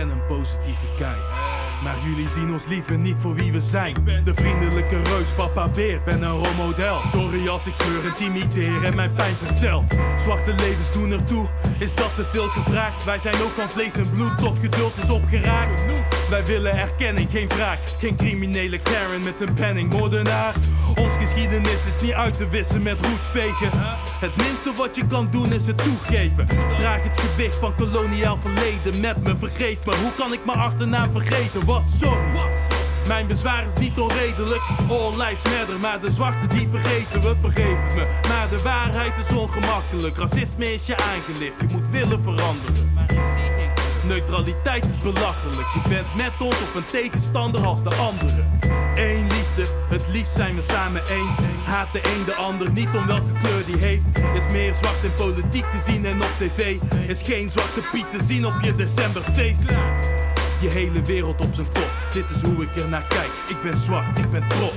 ben een positieve guy. Maar jullie zien ons liever niet voor wie we zijn. De vriendelijke reus, papa beer, ben een rolmodel. Sorry als ik zeur intimideer en mijn pijn vertel. Zwarte levens doen ertoe, is dat te veel gevraagd? Wij zijn ook van vlees en bloed, tot geduld is opgeraakt. Wij willen erkenning, geen wraak. Geen criminele Karen met een penning, moordenaar. Ons geschiedenis is niet uit te wissen met roetvegen. Het minste wat je kan doen is het toegeven. Draag het gewicht van koloniaal verleden met me. Vergeef me, hoe kan ik mijn achternaam vergeten? Wat sorry. Mijn bezwaar is niet onredelijk, all lives matter Maar de zwarte die vergeten we, vergeven me Maar de waarheid is ongemakkelijk, racisme is je aangelicht Je moet willen veranderen, Neutraliteit is belachelijk, je bent met ons of een tegenstander als de anderen Eén liefde, het liefst zijn we samen één Haat de een de ander, niet om welke kleur die heeft Is meer zwart in politiek te zien en op tv Is geen zwarte piet te zien op je decemberfeest je hele wereld op zijn kop. Dit is hoe ik er naar kijk. Ik ben zwart, ik ben trots.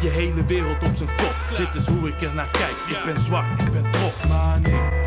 Je hele wereld op zijn kop. Dit is hoe ik er naar kijk. Ik ben zwart, ik ben trots. Maar nee.